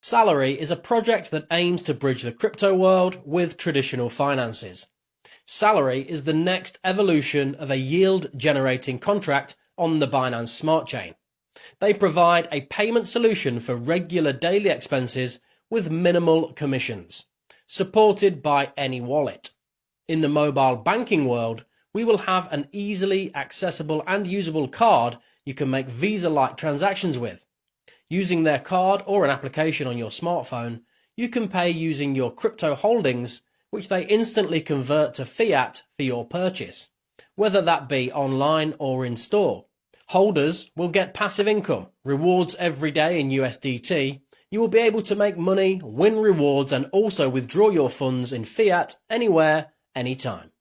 Salary is a project that aims to bridge the crypto world with traditional finances. Salary is the next evolution of a yield generating contract on the Binance Smart Chain. They provide a payment solution for regular daily expenses with minimal commissions, supported by any wallet. In the mobile banking world, we will have an easily accessible and usable card you can make Visa like transactions with. Using their card or an application on your smartphone, you can pay using your crypto holdings, which they instantly convert to fiat for your purchase, whether that be online or in store. Holders will get passive income, rewards every day in USDT. You will be able to make money, win rewards, and also withdraw your funds in fiat anywhere, anytime.